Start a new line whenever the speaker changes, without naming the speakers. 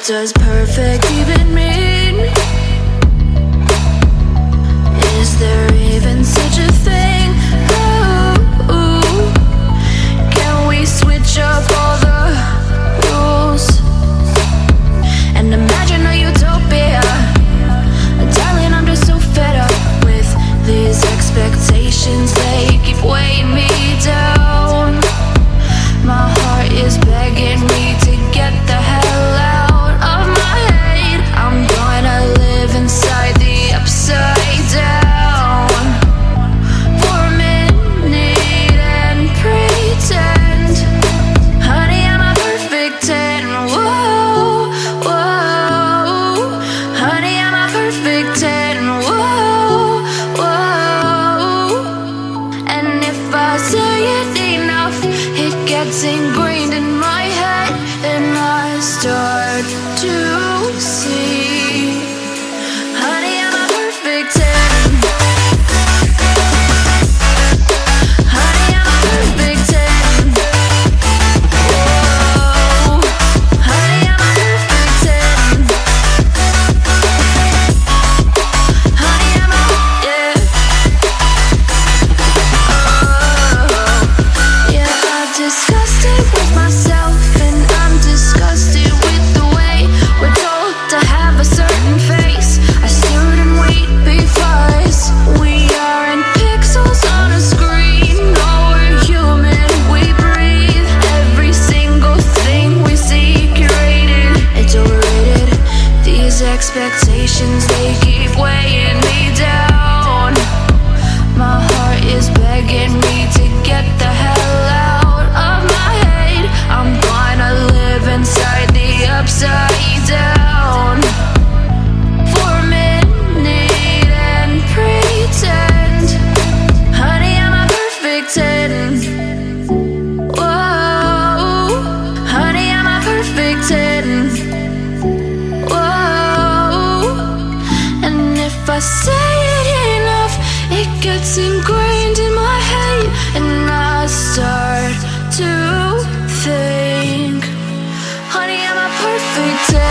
What does perfect even mean? Is there even such a thing? Ooh, can we switch up all the rules? And imagine a utopia Darling, I'm just so fed up with these expectations getting ingrained in my head and I start to expectations, they keep weighing me down. tell